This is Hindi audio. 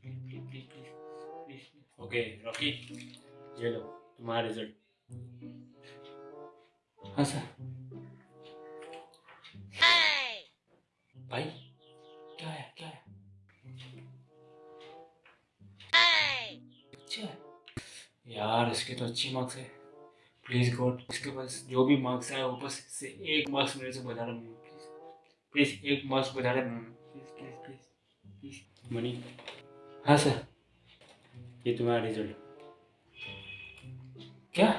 Please please please please please please okay Rocky ये लो तुम्हारा रिज़ल्ट हाँ सर भाई क्या है क्या है? अच्छा है। यार इसके तो अच्छी मार्क्स है। प्लीज़ गॉड इसके पास जो भी मार्क्स आए ऊपर से एक मार्क्स मेरे से बता रहा हूँ। प्लीज़ प्लीज़ एक मार्क्स बता रहा हूँ। प्लीज़ प्लीज़ प्लीज़ प्लीज़ मनी हाँ सर। ये तुम्हारा रिज़ल्ट क्या?